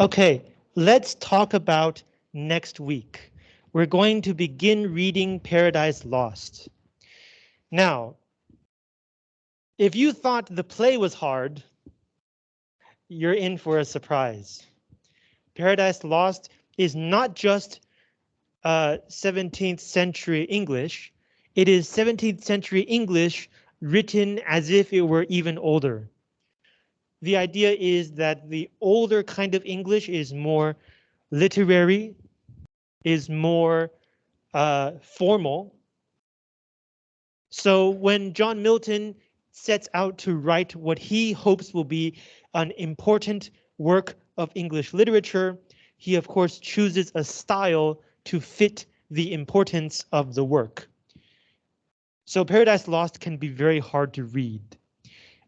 Okay, let's talk about next week. We're going to begin reading Paradise Lost. Now, if you thought the play was hard, you're in for a surprise. Paradise Lost is not just uh, 17th century English, it is 17th century English written as if it were even older. The idea is that the older kind of English is more literary, is more uh, formal. So when John Milton sets out to write what he hopes will be an important work of English literature, he of course chooses a style to fit the importance of the work. So Paradise Lost can be very hard to read.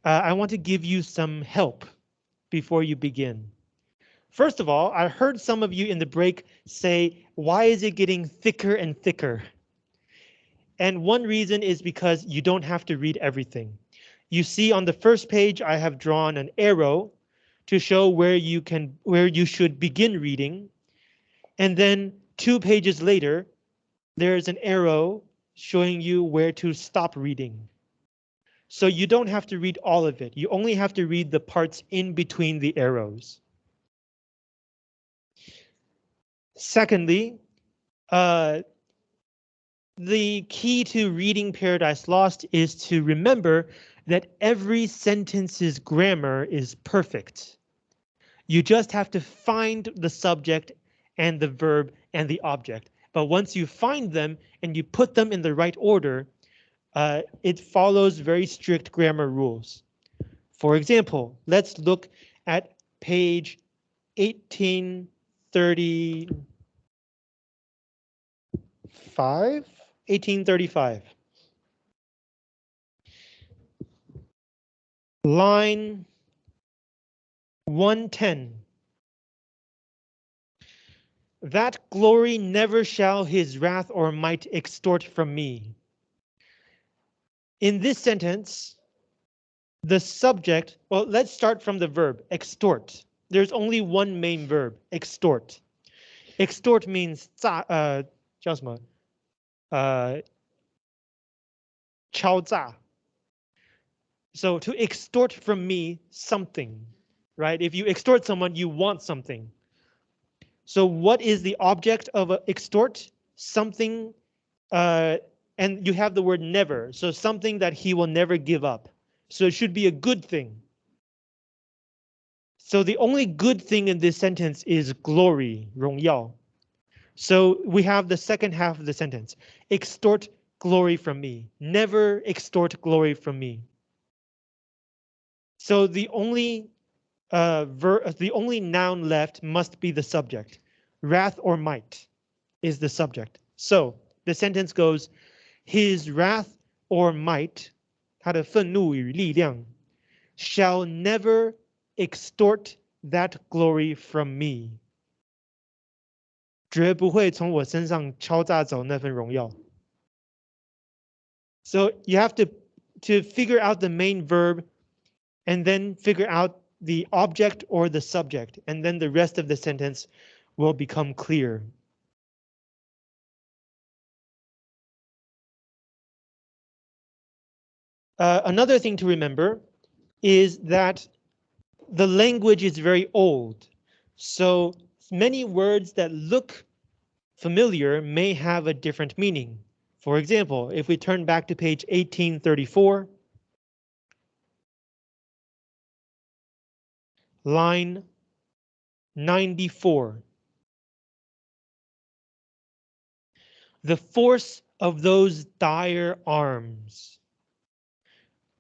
Uh, I want to give you some help before you begin. First of all, I heard some of you in the break say, why is it getting thicker and thicker? And one reason is because you don't have to read everything. You see on the first page, I have drawn an arrow to show where you can where you should begin reading. And then two pages later, there's an arrow showing you where to stop reading. So you don't have to read all of it. You only have to read the parts in between the arrows. Secondly, uh, the key to reading Paradise Lost is to remember that every sentence's grammar is perfect. You just have to find the subject and the verb and the object. But once you find them and you put them in the right order, uh, it follows very strict grammar rules. For example, let's look at page 1835. 1835. Line 110. That glory never shall his wrath or might extort from me. In this sentence, the subject, well, let's start from the verb, extort. There's only one main verb, extort. Extort means 诈, uh, 叫什么? Uh, 敲诈. So to extort from me something, right? If you extort someone, you want something. So what is the object of a extort? Something, uh, and you have the word never, so something that he will never give up. So it should be a good thing. So the only good thing in this sentence is glory, 荣耀. So we have the second half of the sentence. Extort glory from me. Never extort glory from me. So the only uh, the only noun left must be the subject. Wrath or might is the subject. So the sentence goes, his wrath or might, 他的愤怒与力量, shall never extort that glory from me. 绝不会从我身上敲诈走那份荣耀. So you have to to figure out the main verb and then figure out the object or the subject, and then the rest of the sentence will become clear. Uh, another thing to remember is that the language is very old, so many words that look familiar may have a different meaning. For example, if we turn back to page 1834, line 94. The force of those dire arms.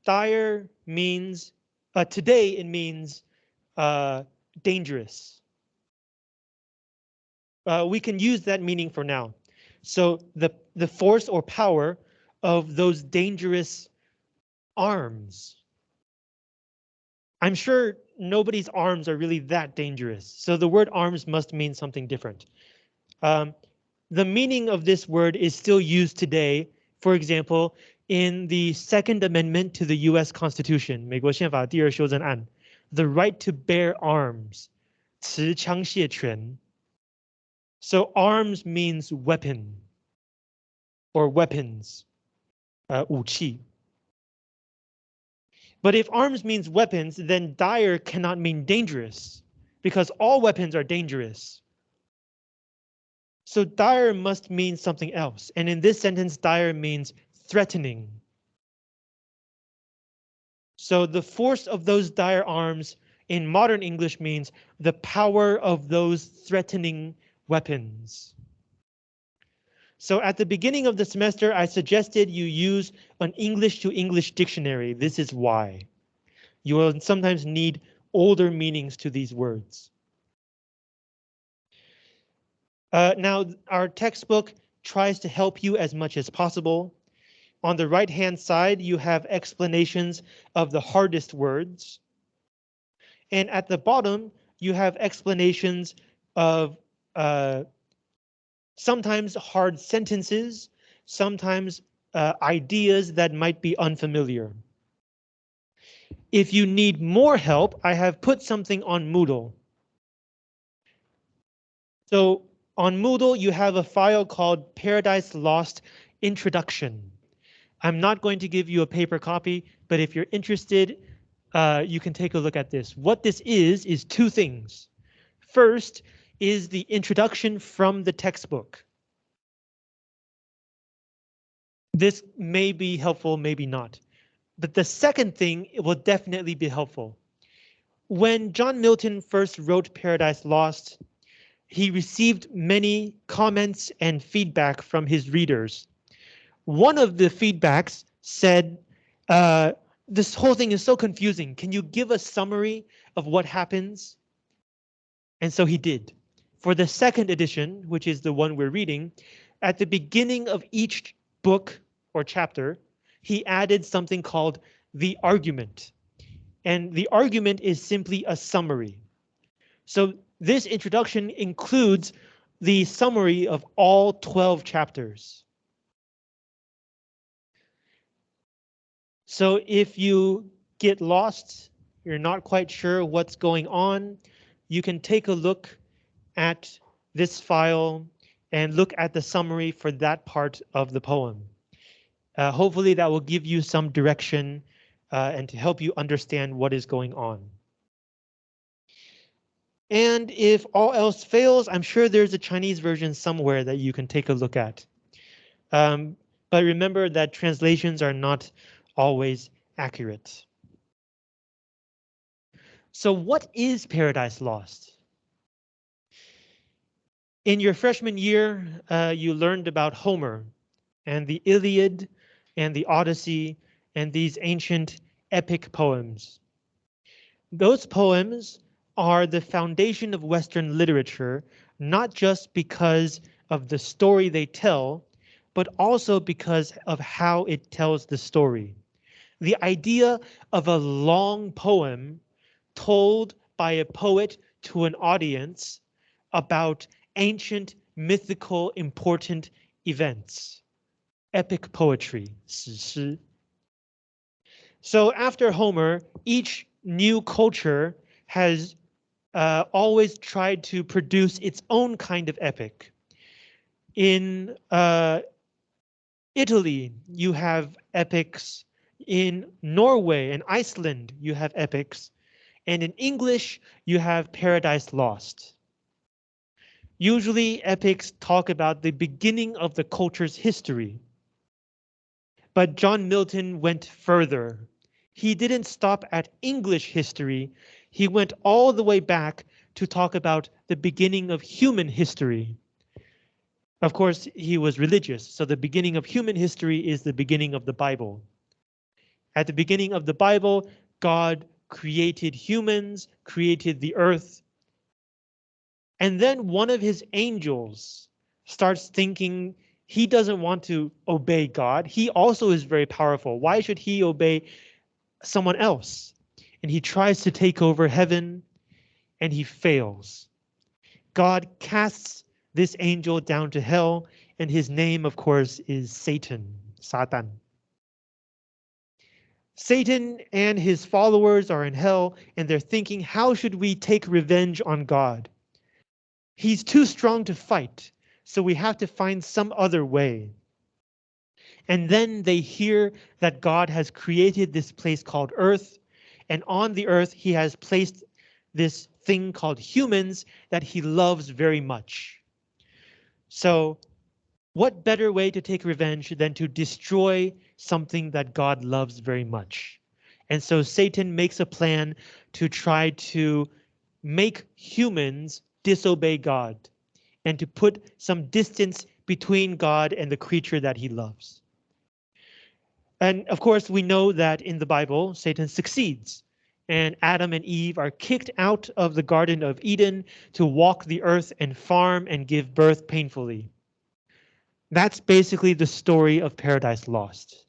Dire means, uh, today it means uh, dangerous. Uh, we can use that meaning for now. So the, the force or power of those dangerous arms. I'm sure nobody's arms are really that dangerous, so the word arms must mean something different. Um, the meaning of this word is still used today, for example, in the Second Amendment to the US Constitution, 美国宪法第二修正案, the right to bear arms. 持枪械权. So arms means weapon or weapons, uh, 武器. But if arms means weapons, then dire cannot mean dangerous because all weapons are dangerous. So dire must mean something else. And in this sentence, dire means threatening. So the force of those dire arms in modern English means the power of those threatening weapons. So at the beginning of the semester, I suggested you use an English to English dictionary. This is why. You will sometimes need older meanings to these words. Uh, now, our textbook tries to help you as much as possible. On the right hand side, you have explanations of the hardest words. And at the bottom, you have explanations of uh, sometimes hard sentences, sometimes uh, ideas that might be unfamiliar. If you need more help, I have put something on Moodle. So on Moodle, you have a file called Paradise Lost Introduction. I'm not going to give you a paper copy, but if you're interested, uh, you can take a look at this. What this is, is two things. First is the introduction from the textbook. This may be helpful, maybe not. But the second thing will definitely be helpful. When John Milton first wrote Paradise Lost, he received many comments and feedback from his readers. One of the feedbacks said, uh, this whole thing is so confusing. Can you give a summary of what happens? And so he did. For the second edition, which is the one we're reading, at the beginning of each book or chapter, he added something called the argument. And the argument is simply a summary. So this introduction includes the summary of all 12 chapters. So if you get lost, you're not quite sure what's going on, you can take a look at this file and look at the summary for that part of the poem. Uh, hopefully that will give you some direction uh, and to help you understand what is going on. And if all else fails, I'm sure there's a Chinese version somewhere that you can take a look at. Um, but remember that translations are not always accurate. So what is Paradise Lost? In your freshman year, uh, you learned about Homer and the Iliad and the Odyssey and these ancient epic poems. Those poems are the foundation of Western literature, not just because of the story they tell, but also because of how it tells the story the idea of a long poem told by a poet to an audience about ancient, mythical, important events. Epic poetry. So after Homer, each new culture has uh, always tried to produce its own kind of epic. In uh, Italy, you have epics in Norway and Iceland, you have epics. And in English, you have Paradise Lost. Usually epics talk about the beginning of the culture's history. But John Milton went further. He didn't stop at English history. He went all the way back to talk about the beginning of human history. Of course, he was religious, so the beginning of human history is the beginning of the Bible. At the beginning of the Bible, God created humans, created the earth. And then one of his angels starts thinking he doesn't want to obey God. He also is very powerful. Why should he obey someone else? And he tries to take over heaven and he fails. God casts this angel down to hell and his name, of course, is Satan, Satan. Satan and his followers are in hell and they're thinking, how should we take revenge on God? He's too strong to fight, so we have to find some other way. And then they hear that God has created this place called Earth, and on the Earth he has placed this thing called humans that he loves very much. So what better way to take revenge than to destroy something that God loves very much? And so Satan makes a plan to try to make humans disobey God and to put some distance between God and the creature that he loves. And of course, we know that in the Bible, Satan succeeds and Adam and Eve are kicked out of the Garden of Eden to walk the earth and farm and give birth painfully. That's basically the story of Paradise Lost.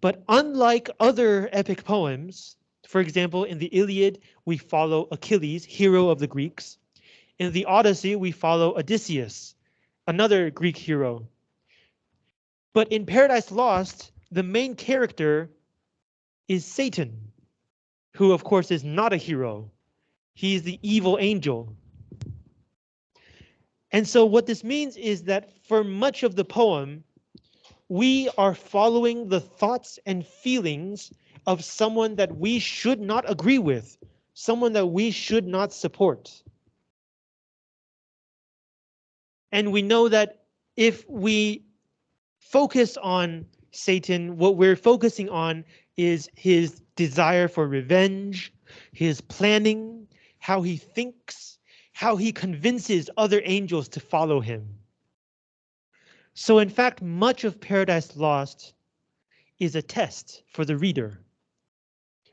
But unlike other epic poems, for example, in the Iliad, we follow Achilles, hero of the Greeks. In the Odyssey, we follow Odysseus, another Greek hero. But in Paradise Lost, the main character is Satan, who of course is not a hero. He's the evil angel. And so what this means is that for much of the poem, we are following the thoughts and feelings of someone that we should not agree with, someone that we should not support. And we know that if we focus on Satan, what we're focusing on is his desire for revenge, his planning, how he thinks, how he convinces other angels to follow him. So in fact, much of Paradise Lost is a test for the reader.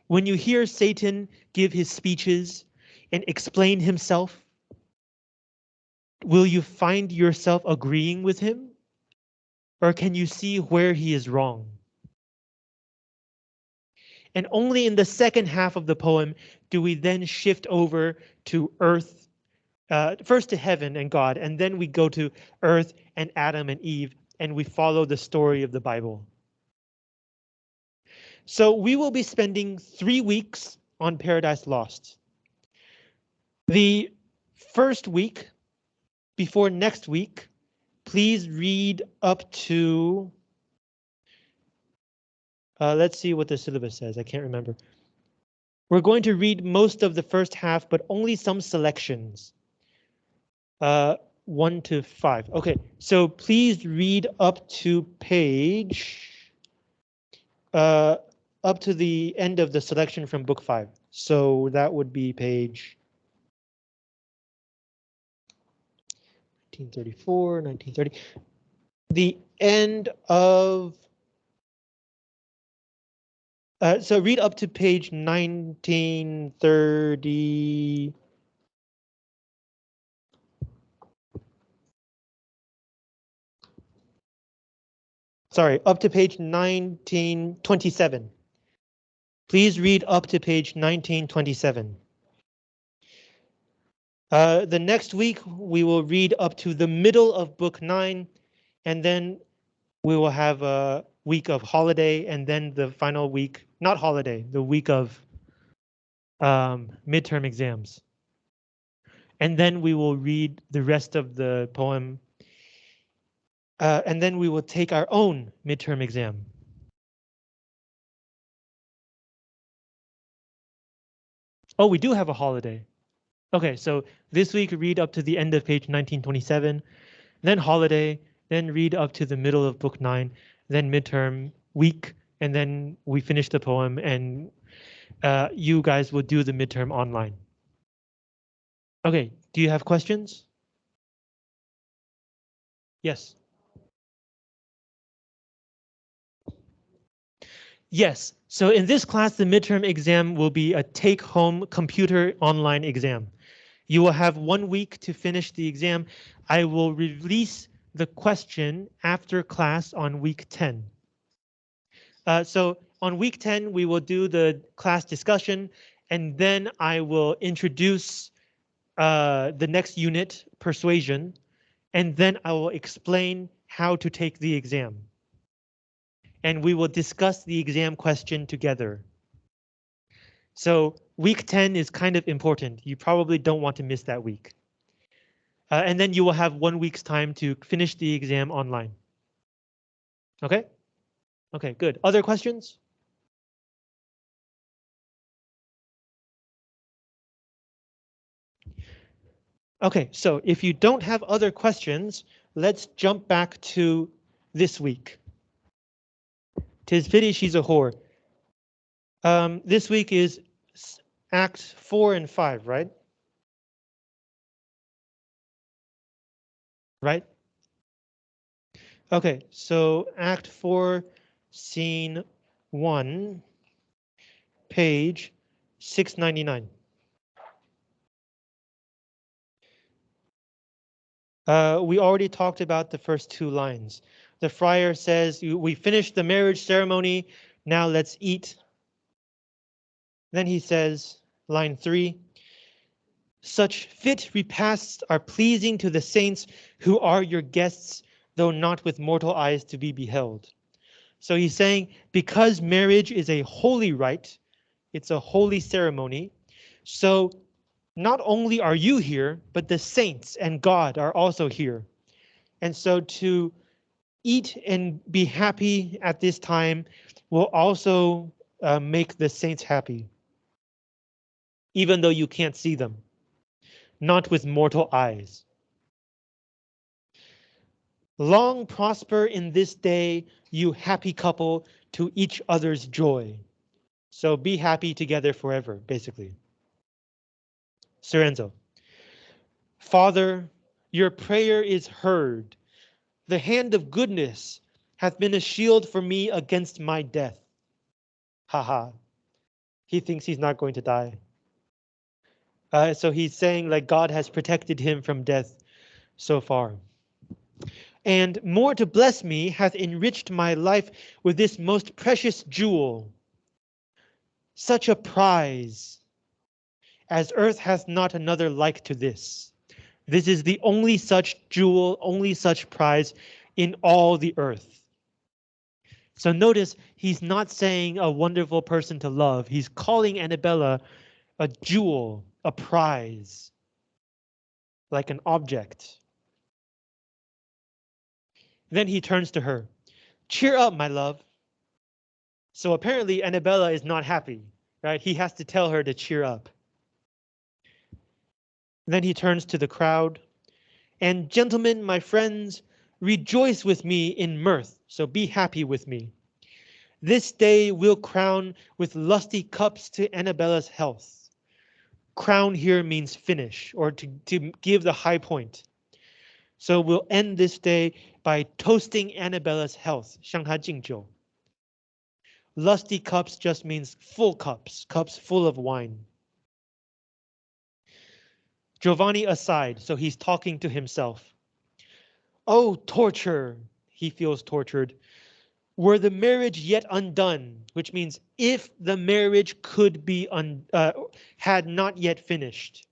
When you hear Satan give his speeches and explain himself, will you find yourself agreeing with him? Or can you see where he is wrong? And only in the second half of the poem do we then shift over to earth, uh, first to heaven and God, and then we go to earth and Adam and Eve, and we follow the story of the Bible. So we will be spending three weeks on Paradise Lost. The first week, before next week, please read up to uh, let's see what the syllabus says. I can't remember. We're going to read most of the first half, but only some selections. Uh, one to five. OK, so please read up to page uh, up to the end of the selection from book five. So that would be page 1934, 1930. The end of uh, so read up to page 1930. Sorry, up to page 1927. Please read up to page 1927. Uh, the next week, we will read up to the middle of book nine, and then we will have a week of holiday and then the final week, not holiday, the week of um, midterm exams. And then we will read the rest of the poem. Uh, and then we will take our own midterm exam. Oh, we do have a holiday. Okay, so this week read up to the end of page 1927, then holiday, then read up to the middle of book 9, then midterm week, and then we finish the poem and uh, you guys will do the midterm online. Okay, do you have questions? Yes. Yes, so in this class, the midterm exam will be a take-home computer online exam. You will have one week to finish the exam. I will release the question after class on week 10. Uh, so on week 10, we will do the class discussion, and then I will introduce uh, the next unit, persuasion, and then I will explain how to take the exam. And we will discuss the exam question together. So week 10 is kind of important. You probably don't want to miss that week. Uh, and then you will have one week's time to finish the exam online. Okay? Okay, good. Other questions? Okay, so if you don't have other questions, let's jump back to this week. Tis pity she's a whore. Um, this week is Acts 4 and 5, right? Right? Okay, so Act 4, Scene 1, page 699. Uh, we already talked about the first two lines. The friar says, we finished the marriage ceremony, now let's eat. Then he says, line three, such fit repasts are pleasing to the saints who are your guests, though not with mortal eyes to be beheld. So he's saying because marriage is a holy rite, it's a holy ceremony. So not only are you here, but the saints and God are also here. And so to eat and be happy at this time will also uh, make the saints happy. Even though you can't see them, not with mortal eyes. Long prosper in this day, you happy couple, to each other's joy. So be happy together forever, basically. Soranzo. Father, your prayer is heard. The hand of goodness hath been a shield for me against my death. Ha ha. He thinks he's not going to die. Uh, so he's saying like God has protected him from death so far. And more to bless me hath enriched my life with this most precious jewel. Such a prize as earth hath not another like to this. This is the only such jewel, only such prize in all the earth. So notice he's not saying a wonderful person to love. He's calling Annabella a jewel, a prize, like an object. Then he turns to her. Cheer up, my love. So apparently Annabella is not happy, right? He has to tell her to cheer up. Then he turns to the crowd. And gentlemen, my friends, rejoice with me in mirth, so be happy with me. This day we'll crown with lusty cups to Annabella's health. Crown here means finish or to, to give the high point. So we'll end this day by toasting Annabella's health, 向她敬酒. Lusty cups just means full cups, cups full of wine. Giovanni aside, so he's talking to himself. Oh, torture! He feels tortured. Were the marriage yet undone, which means if the marriage could be un, uh, had not yet finished.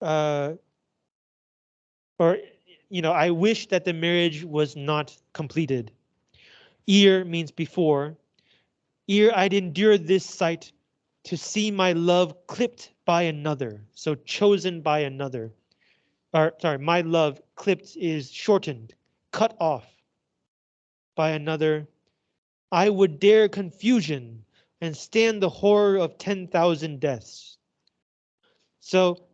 Uh, or, you know, I wish that the marriage was not completed. Ear means before. Ear, I'd endure this sight to see my love clipped by another, so chosen by another. Or sorry, my love clipped is shortened, cut off by another. I would dare confusion and stand the horror of 10,000 deaths. So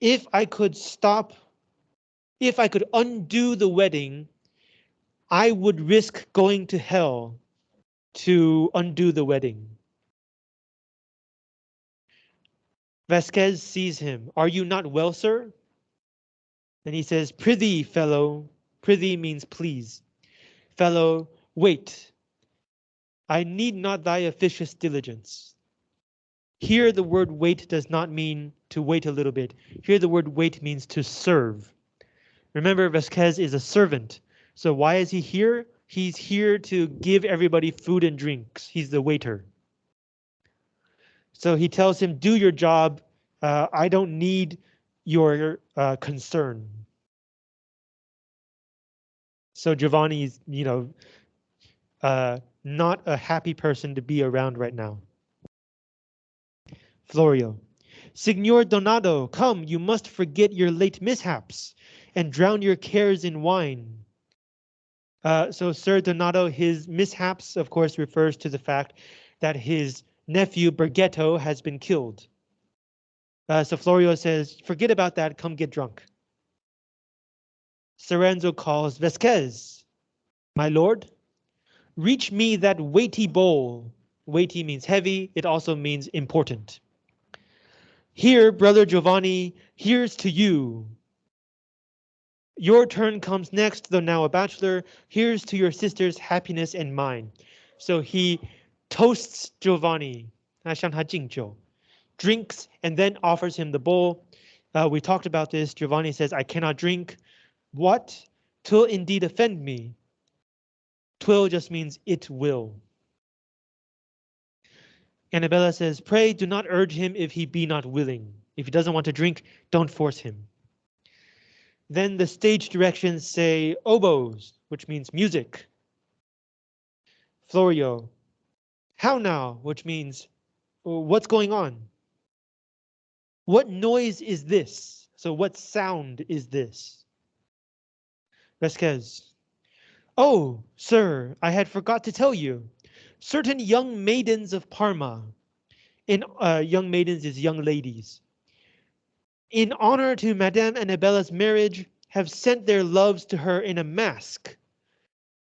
if I could stop, if I could undo the wedding, I would risk going to hell to undo the wedding. Vasquez sees him. Are you not well, sir? Then he says, Prithee, fellow. Prithee means please. Fellow, wait. I need not thy officious diligence. Here the word wait does not mean to wait a little bit. Here the word wait means to serve. Remember, Vasquez is a servant. So why is he here? He's here to give everybody food and drinks. He's the waiter. So he tells him, do your job. Uh, I don't need your uh, concern. So Giovanni is, you know, uh, not a happy person to be around right now. Florio. Signor Donado, come, you must forget your late mishaps and drown your cares in wine. Uh, so Sir Donado, his mishaps, of course, refers to the fact that his nephew Bergetto has been killed. Uh, so Florio says, forget about that, come get drunk. Soranzo calls Vasquez, my lord, reach me that weighty bowl. Weighty means heavy, it also means important. Here, brother Giovanni, here's to you. Your turn comes next, though now a bachelor. Here's to your sister's happiness and mine. So he toasts Giovanni, 他向他敬酒, drinks and then offers him the bowl. Uh, we talked about this. Giovanni says, I cannot drink. What? Twill indeed offend me. Twill just means it will. Annabella says, pray do not urge him if he be not willing. If he doesn't want to drink, don't force him. Then the stage directions say oboes, which means music. Florio, how now, which means what's going on? What noise is this? So what sound is this? Vasquez. Oh, sir, I had forgot to tell you. Certain young maidens of Parma. In uh, young maidens is young ladies in honor to Madame Annabella's marriage, have sent their loves to her in a mask.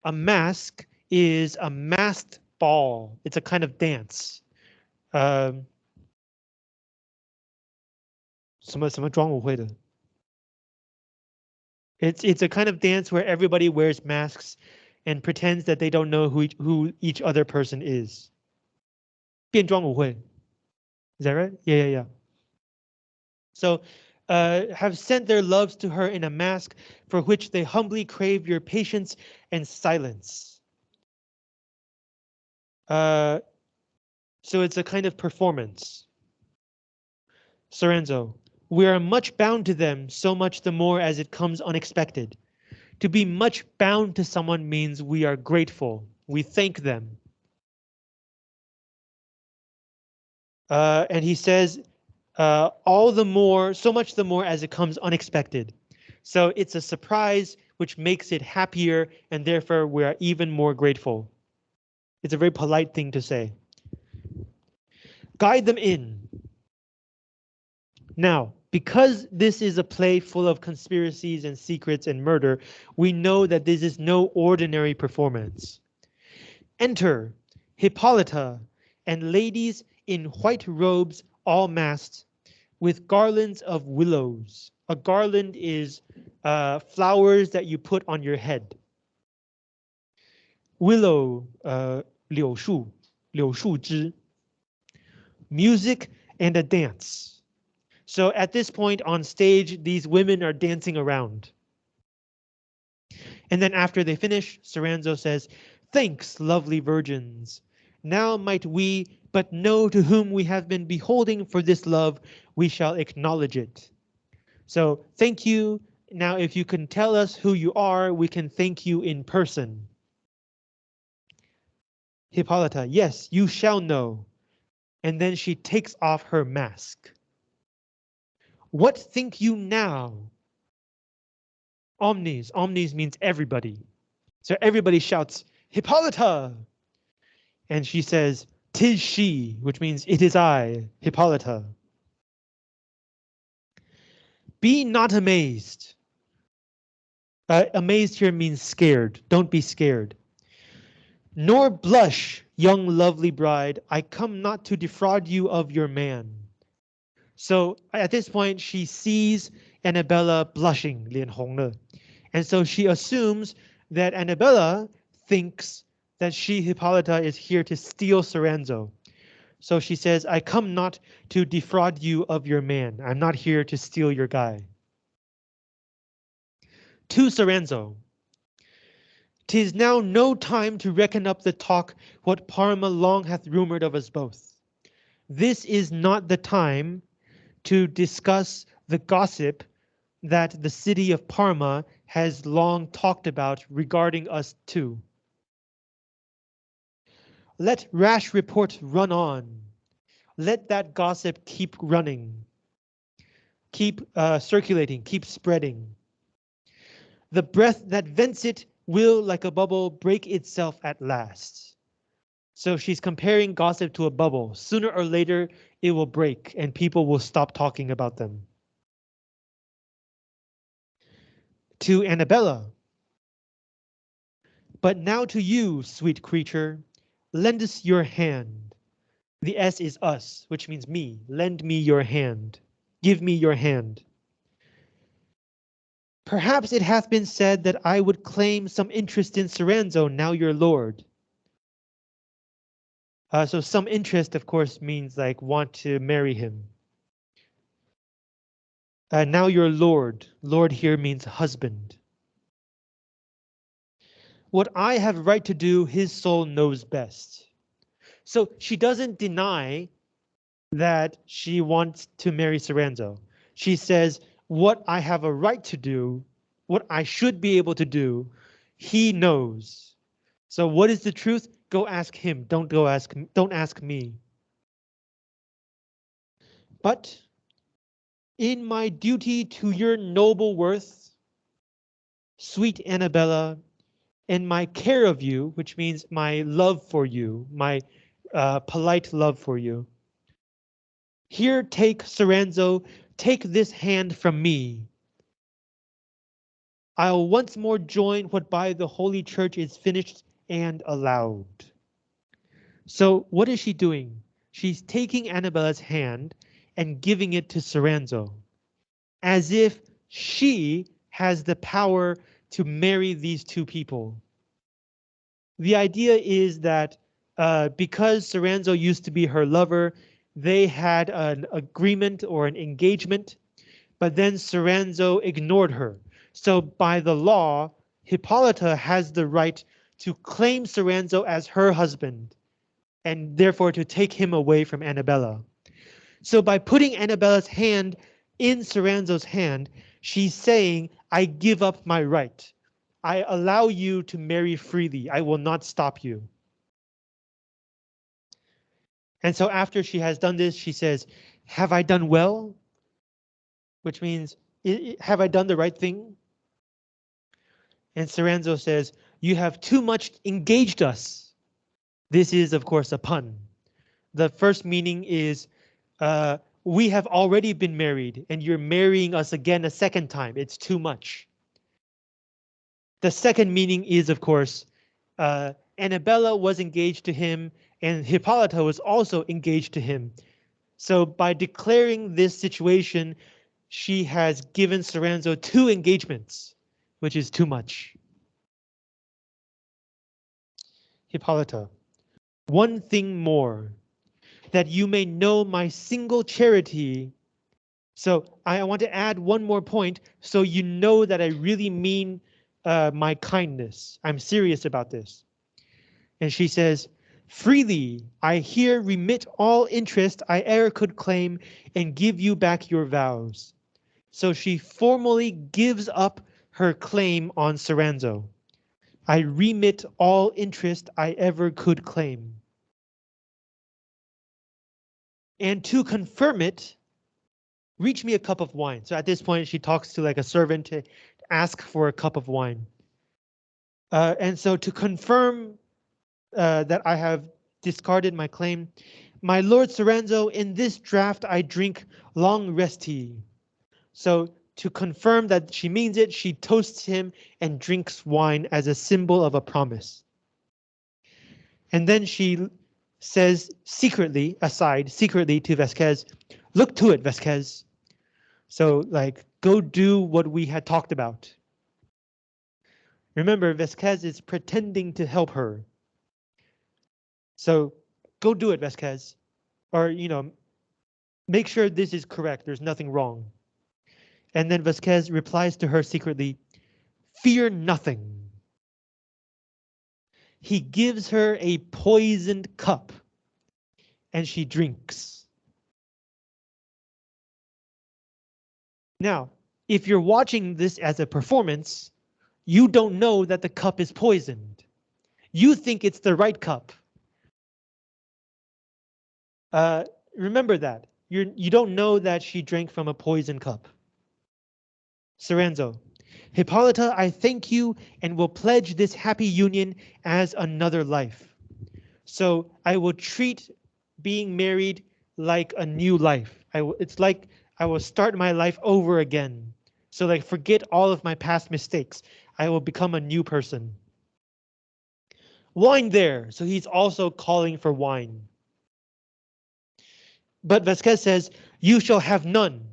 A mask is a masked ball. It's a kind of dance. Um, 什么什么装舞会的? It's it's a kind of dance where everybody wears masks and pretends that they don't know who each, who each other person is. 变装舞会. Is that right? Yeah, yeah, yeah. So uh, have sent their loves to her in a mask for which they humbly crave your patience and silence. Uh, so it's a kind of performance. Soranzo, we are much bound to them, so much the more as it comes unexpected. To be much bound to someone means we are grateful. We thank them. Uh, and he says uh, all the more, so much the more as it comes unexpected. So it's a surprise, which makes it happier, and therefore we are even more grateful. It's a very polite thing to say. Guide them in. Now, because this is a play full of conspiracies and secrets and murder, we know that this is no ordinary performance. Enter Hippolyta and ladies in white robes all masked with garlands of willows. A garland is uh, flowers that you put on your head Willow, uh, 柳树,柳树枝. Music and a dance. So at this point on stage, these women are dancing around. And then after they finish, Soranzo says, Thanks, lovely virgins. Now might we but know to whom we have been beholding for this love, we shall acknowledge it. So thank you. Now, if you can tell us who you are, we can thank you in person. Hippolyta, yes, you shall know. And then she takes off her mask. What think you now? Omnes, omnes means everybody. So everybody shouts, Hippolyta! And she says, Tis she, which means it is I, Hippolyta. Be not amazed. Uh, amazed here means scared. Don't be scared. Nor blush, young lovely bride, I come not to defraud you of your man. So at this point, she sees Annabella blushing, Lian Hongle. And so she assumes that Annabella thinks that she, Hippolyta, is here to steal Soranzo. So she says, I come not to defraud you of your man. I'm not here to steal your guy. To Soranzo, Tis now no time to reckon up the talk what Parma long hath rumored of us both. This is not the time to discuss the gossip that the city of Parma has long talked about regarding us too. Let rash report run on. Let that gossip keep running. Keep uh, circulating, keep spreading. The breath that vents it will, like a bubble, break itself at last. So she's comparing gossip to a bubble. Sooner or later, it will break and people will stop talking about them. To Annabella. But now to you, sweet creature, lend us your hand. The S is us, which means me. Lend me your hand. Give me your hand. Perhaps it hath been said that I would claim some interest in Soranzo, now your lord. Uh, so some interest, of course, means like want to marry him. Uh, now your lord. Lord here means husband. What I have right to do, his soul knows best. So she doesn't deny that she wants to marry Soranzo. She says, what I have a right to do, what I should be able to do, he knows. So what is the truth? Go ask him. Don't go ask. Don't ask me. But in my duty to your noble worth, sweet Annabella, in my care of you, which means my love for you, my uh, polite love for you. Here, take Soranzo, take this hand from me. I'll once more join what by the Holy Church is finished and allowed. So what is she doing? She's taking Annabella's hand and giving it to Soranzo, as if she has the power to marry these two people. The idea is that uh, because Soranzo used to be her lover, they had an agreement or an engagement, but then Soranzo ignored her. So by the law, Hippolyta has the right to claim Soranzo as her husband and therefore to take him away from Annabella. So by putting Annabella's hand in Soranzo's hand, she's saying, I give up my right. I allow you to marry freely. I will not stop you. And so after she has done this, she says, have I done well? Which means, have I done the right thing? And Soranzo says, you have too much engaged us. This is, of course, a pun. The first meaning is, uh, we have already been married and you're marrying us again a second time. It's too much. The second meaning is, of course, uh, Annabella was engaged to him and Hippolyta was also engaged to him. So by declaring this situation, she has given Soranzo two engagements, which is too much. Hippolyta, one thing more, that you may know my single charity. So I want to add one more point so you know that I really mean uh, my kindness. I'm serious about this. And she says, freely I here remit all interest I e'er could claim and give you back your vows. So she formally gives up her claim on Soranzo. I remit all interest I ever could claim. And to confirm it, reach me a cup of wine. So at this point, she talks to like a servant to ask for a cup of wine. Uh, and so to confirm uh, that I have discarded my claim, my Lord Soranzo, in this draft I drink long resti. So to confirm that she means it, she toasts him and drinks wine as a symbol of a promise. And then she says secretly, aside, secretly to Vasquez, look to it, Vasquez. So like, go do what we had talked about. Remember, Vasquez is pretending to help her. So go do it, Vasquez. Or, you know, make sure this is correct. There's nothing wrong. And then Vasquez replies to her secretly, fear nothing. He gives her a poisoned cup and she drinks. Now, if you're watching this as a performance, you don't know that the cup is poisoned. You think it's the right cup. Uh, remember that. You're, you don't know that she drank from a poison cup. Soranzo. Hippolyta, I thank you and will pledge this happy union as another life. So I will treat being married like a new life. I w it's like I will start my life over again. So like forget all of my past mistakes. I will become a new person. Wine there. So he's also calling for wine. But Vasquez says, you shall have none.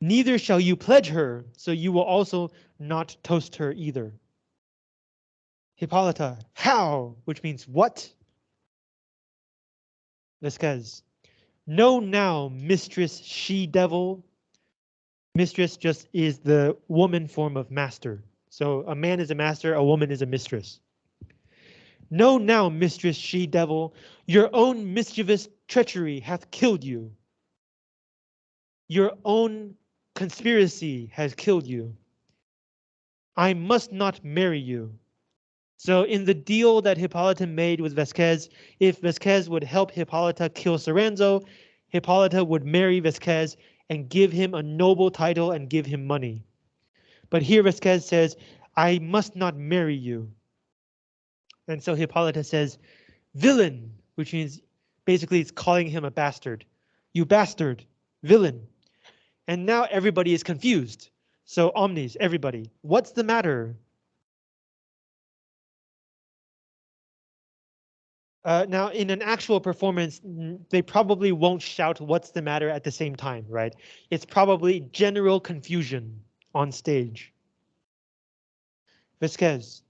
Neither shall you pledge her, so you will also not toast her either. Hippolyta, how? Which means what? Vasquez, know now, mistress she-devil. Mistress just is the woman form of master. So a man is a master, a woman is a mistress. Know now, mistress she-devil, your own mischievous treachery hath killed you. Your own conspiracy has killed you. I must not marry you. So in the deal that Hippolyta made with Vasquez, if Vasquez would help Hippolyta kill Soranzo, Hippolyta would marry Vasquez and give him a noble title and give him money. But here Vasquez says, I must not marry you. And so Hippolyta says, villain, which means basically it's calling him a bastard. You bastard, villain. And now everybody is confused. So omnis, everybody, what's the matter? Uh, now, in an actual performance, they probably won't shout what's the matter at the same time, right? It's probably general confusion on stage. Vasquez,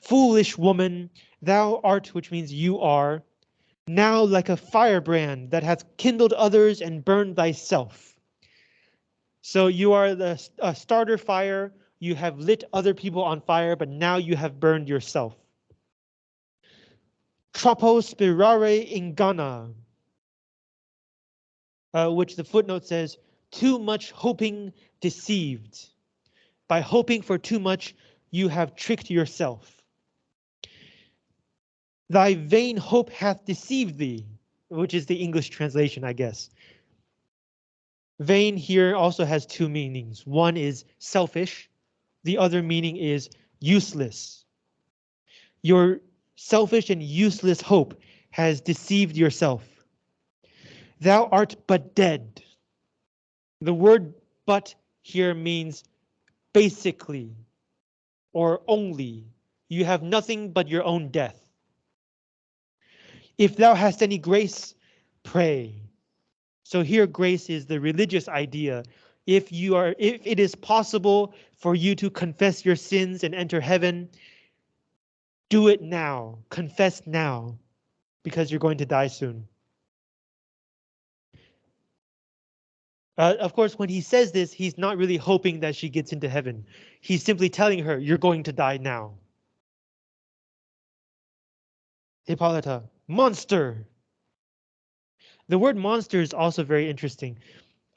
foolish woman, thou art, which means you are, now like a firebrand that hath kindled others and burned thyself. So you are the uh, starter fire, you have lit other people on fire, but now you have burned yourself. Troppo spirare ingana, uh, which the footnote says, too much hoping deceived. By hoping for too much, you have tricked yourself. Thy vain hope hath deceived thee, which is the English translation, I guess. Vain here also has two meanings. One is selfish. The other meaning is useless. Your selfish and useless hope has deceived yourself. Thou art but dead. The word but here means basically or only. You have nothing but your own death. If thou hast any grace, pray. So here grace is the religious idea. If you are if it is possible for you to confess your sins and enter heaven, do it now. Confess now because you're going to die soon. Uh, of course, when he says this, he's not really hoping that she gets into heaven. He's simply telling her, you're going to die now. Hippolyta, monster. The word monster is also very interesting.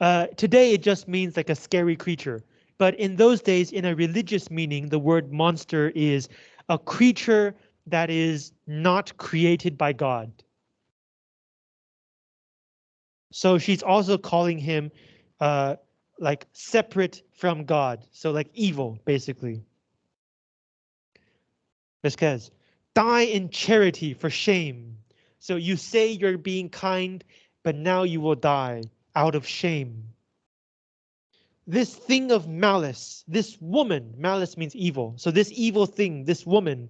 Uh, today it just means like a scary creature, but in those days, in a religious meaning, the word monster is a creature that is not created by God. So she's also calling him uh, like separate from God, so like evil, basically. Vasquez, die in charity for shame. So you say you're being kind, but now you will die out of shame. This thing of malice, this woman, malice means evil. So this evil thing, this woman,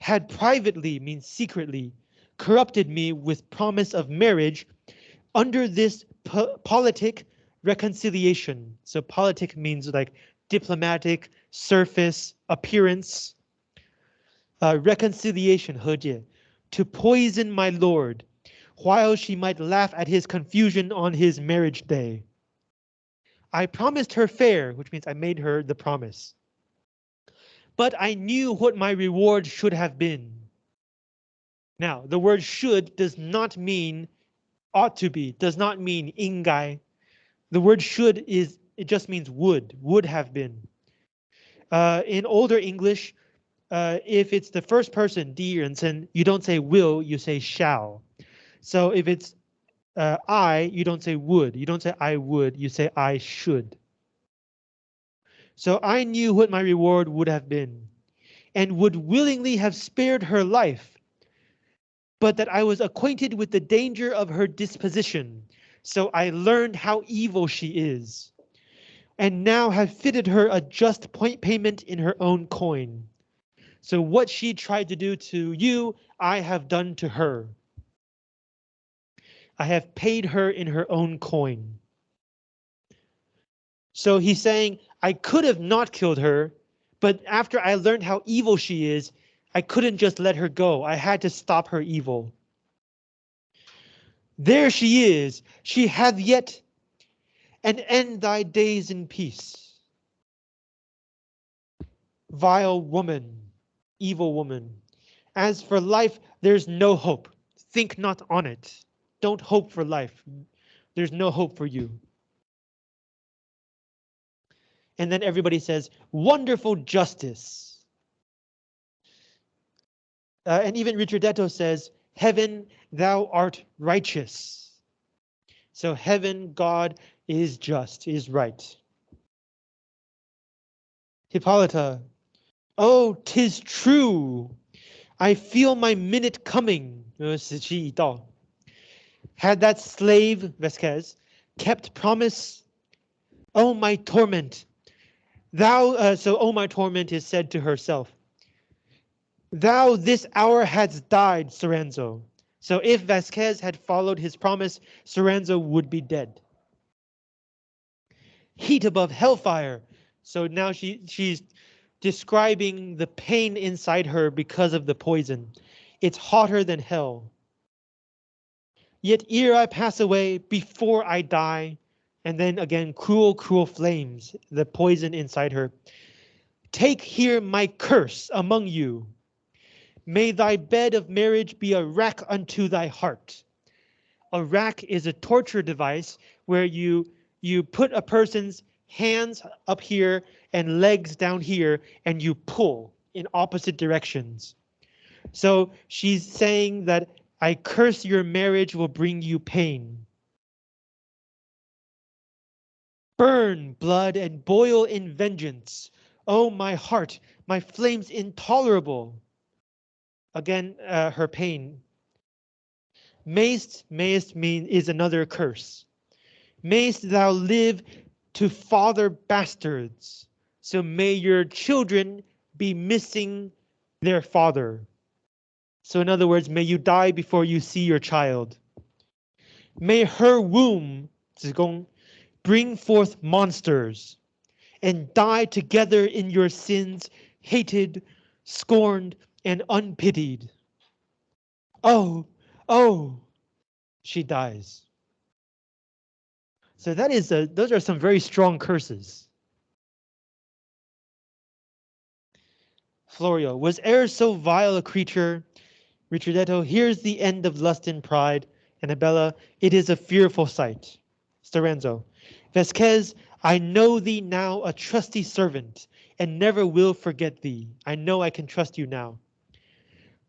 had privately, means secretly, corrupted me with promise of marriage under this po politic reconciliation. So politic means like diplomatic, surface, appearance. Uh, reconciliation, 和解, to poison my lord, while she might laugh at his confusion on his marriage day. I promised her fair, which means I made her the promise. But I knew what my reward should have been. Now, the word should does not mean ought to be, does not mean ingai. The word should is, it just means would, would have been. Uh, in older English, uh, if it's the first person, 第一人称, you don't say will, you say shall. So if it's uh, I, you don't say would. You don't say I would. You say I should. So I knew what my reward would have been and would willingly have spared her life, but that I was acquainted with the danger of her disposition. So I learned how evil she is and now have fitted her a just point payment in her own coin. So what she tried to do to you, I have done to her. I have paid her in her own coin. So he's saying, I could have not killed her, but after I learned how evil she is, I couldn't just let her go. I had to stop her evil. There she is. She hath yet and end thy days in peace. Vile woman, evil woman. As for life, there's no hope. Think not on it. Don't hope for life. There's no hope for you. And then everybody says, wonderful justice. Uh, and even Richardetto says, heaven, thou art righteous. So heaven, God, is just, is right. Hippolyta, oh, tis true. I feel my minute coming. Had that slave, Vasquez, kept promise, oh, my torment. Thou, uh, so, oh, my torment is said to herself. Thou this hour hadst died, Soranzo. So if Vasquez had followed his promise, Soranzo would be dead heat above hellfire. So now she she's describing the pain inside her because of the poison. It's hotter than hell. Yet ere I pass away, before I die, and then again, cruel, cruel flames, the poison inside her. Take here my curse among you. May thy bed of marriage be a rack unto thy heart. A rack is a torture device where you you put a person's hands up here and legs down here and you pull in opposite directions. So she's saying that I curse your marriage will bring you pain. Burn blood and boil in vengeance. Oh, my heart, my flames intolerable. Again, uh, her pain. Mayst, mayst mean is another curse mayst thou live to father bastards. So may your children be missing their father. So in other words, may you die before you see your child. May her womb, 子宫, bring forth monsters and die together in your sins, hated, scorned, and unpitied. Oh, oh, she dies. So that is a, those are some very strong curses. Florio, was e'er so vile a creature? Richardetto, here's the end of lust and pride. Annabella, it is a fearful sight. Soranzo, Vasquez, I know thee now a trusty servant, and never will forget thee. I know I can trust you now.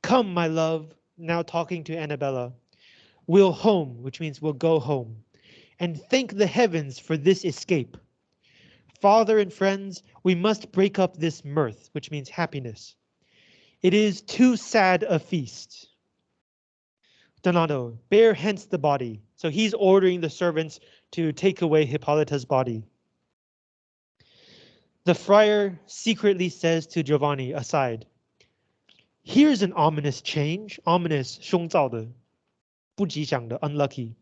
Come, my love, now talking to Annabella. We'll home, which means we'll go home and thank the heavens for this escape. Father and friends, we must break up this mirth, which means happiness. It is too sad a feast. Donado, bear hence the body. So he's ordering the servants to take away Hippolyta's body. The friar secretly says to Giovanni aside, Here's an ominous change, ominous, 凶兆的,不吉祥的, unlucky.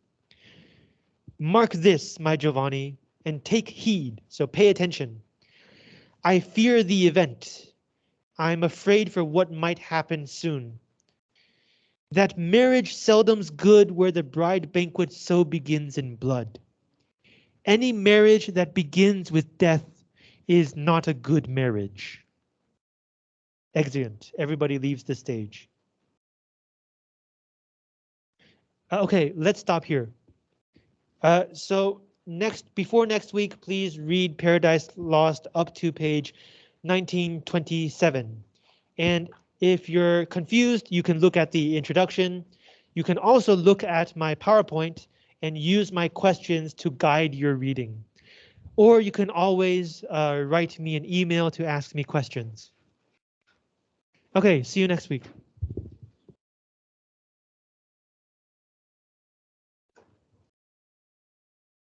Mark this, my Giovanni, and take heed, so pay attention. I fear the event. I'm afraid for what might happen soon. That marriage seldom's good where the bride banquet so begins in blood. Any marriage that begins with death is not a good marriage. Exeunt. Everybody leaves the stage. Uh, okay, let's stop here. Uh, so next, before next week, please read Paradise Lost up to page 1927. And if you're confused, you can look at the introduction. You can also look at my PowerPoint. and use my questions to guide your reading. Or you can always uh, write me an email to ask me questions. Okay, see you next week.